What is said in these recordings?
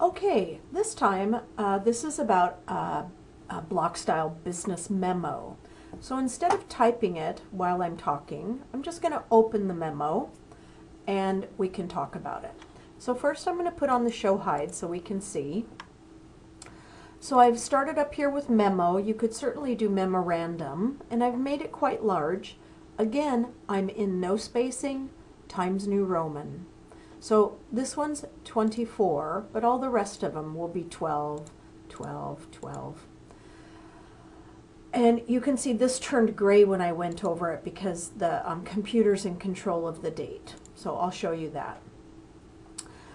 Okay, this time, uh, this is about a block style business memo. So instead of typing it while I'm talking, I'm just going to open the memo and we can talk about it. So first I'm going to put on the show hide so we can see. So I've started up here with memo. You could certainly do memorandum and I've made it quite large. Again, I'm in no spacing, Times New Roman. So this one's 24, but all the rest of them will be 12, 12, 12. And you can see this turned gray when I went over it because the um, computer's in control of the date. So I'll show you that.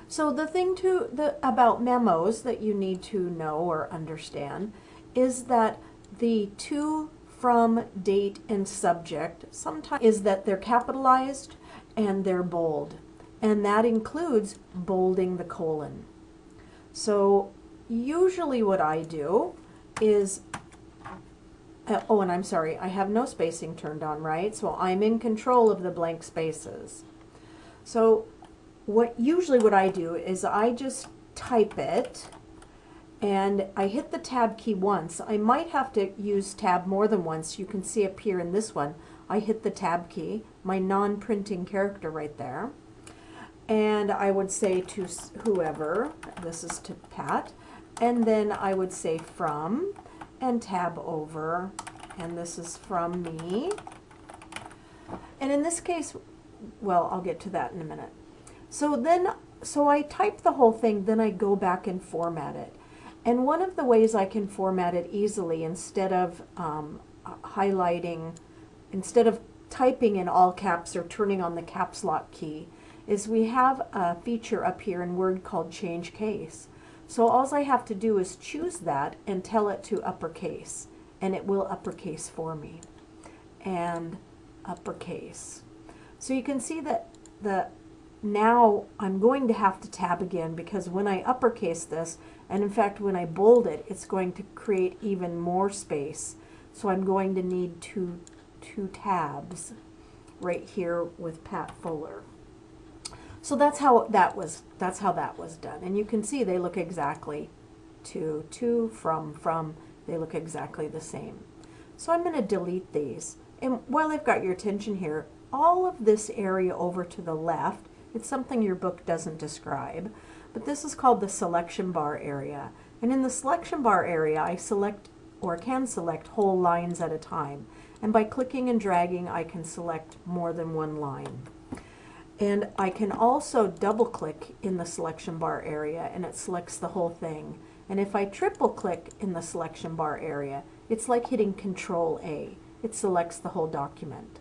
So the thing to the about memos that you need to know or understand is that the to, from, date, and subject sometimes is that they're capitalized and they're bold and that includes bolding the colon. So usually what I do is, uh, oh, and I'm sorry, I have no spacing turned on, right? So I'm in control of the blank spaces. So what usually what I do is I just type it and I hit the tab key once. I might have to use tab more than once. You can see up here in this one, I hit the tab key, my non-printing character right there and I would say to whoever, this is to Pat, and then I would say from and tab over, and this is from me. And in this case, well, I'll get to that in a minute. So then, so I type the whole thing, then I go back and format it. And one of the ways I can format it easily instead of um, highlighting, instead of typing in all caps or turning on the caps lock key, is we have a feature up here in Word called change case. So all I have to do is choose that and tell it to uppercase and it will uppercase for me and uppercase. So you can see that the now I'm going to have to tab again because when I uppercase this and in fact when I bold it it's going to create even more space so I'm going to need two two tabs right here with Pat Fuller. So that's how that was that's how that was done. And you can see they look exactly to, to, from, from, they look exactly the same. So I'm going to delete these. And while I've got your attention here, all of this area over to the left, it's something your book doesn't describe, but this is called the selection bar area. And in the selection bar area, I select or can select whole lines at a time. And by clicking and dragging, I can select more than one line. And I can also double click in the selection bar area and it selects the whole thing. And if I triple click in the selection bar area, it's like hitting Control A. It selects the whole document.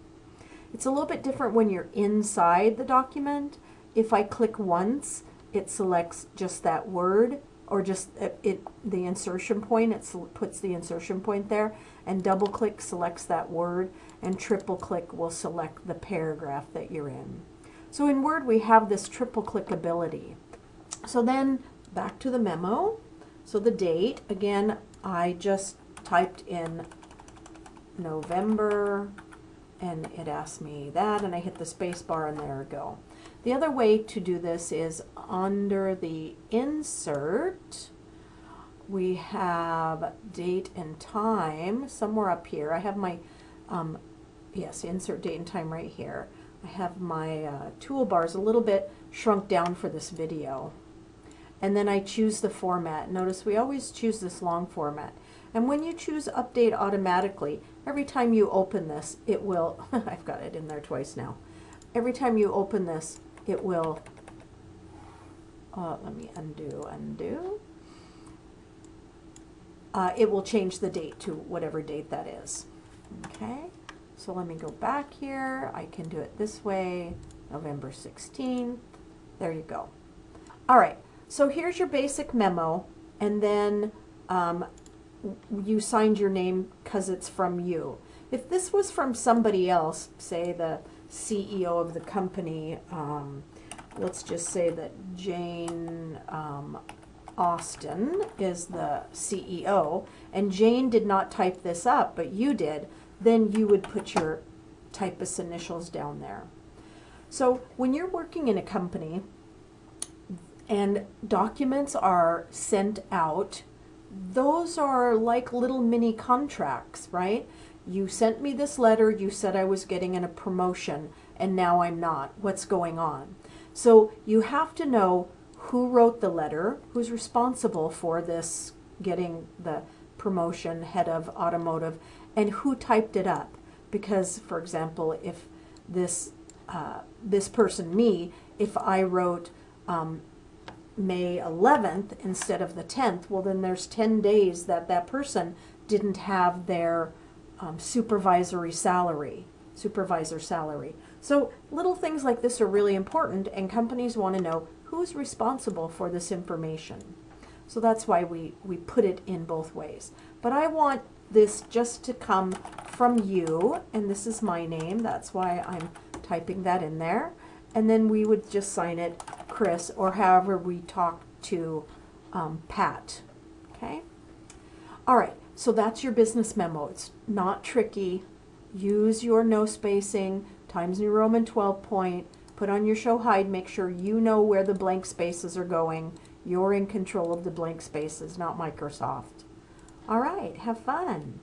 It's a little bit different when you're inside the document. If I click once, it selects just that word or just it, it the insertion point, it puts the insertion point there, and double click selects that word, and triple click will select the paragraph that you're in. So in Word, we have this triple click ability. So then back to the memo. So the date, again, I just typed in November and it asked me that and I hit the space bar and there we go. The other way to do this is under the insert, we have date and time somewhere up here. I have my, um, yes, insert date and time right here. I have my uh, toolbars a little bit shrunk down for this video. And then I choose the format. Notice we always choose this long format. And when you choose update automatically, every time you open this, it will, I've got it in there twice now. Every time you open this, it will, uh, let me undo, undo. Uh, it will change the date to whatever date that is. So let me go back here. I can do it this way, November 16th. There you go. All right, so here's your basic memo, and then um, you signed your name because it's from you. If this was from somebody else, say the CEO of the company, um, let's just say that Jane um, Austin is the CEO, and Jane did not type this up, but you did, then you would put your typist initials down there. So when you're working in a company and documents are sent out, those are like little mini contracts, right? You sent me this letter, you said I was getting in a promotion, and now I'm not. What's going on? So you have to know who wrote the letter, who's responsible for this getting the promotion, head of automotive, and who typed it up. Because, for example, if this uh, this person, me, if I wrote um, May 11th instead of the 10th, well, then there's 10 days that that person didn't have their um, supervisory salary, supervisor salary. So little things like this are really important, and companies want to know who's responsible for this information. So that's why we, we put it in both ways. But I want this just to come from you, and this is my name. That's why I'm typing that in there. And then we would just sign it Chris, or however we talk to um, Pat. Okay? All right, so that's your business memo. It's not tricky. Use your no spacing, Times New Roman 12 point, put on your show hide, make sure you know where the blank spaces are going. You're in control of the blank spaces, not Microsoft. All right, have fun.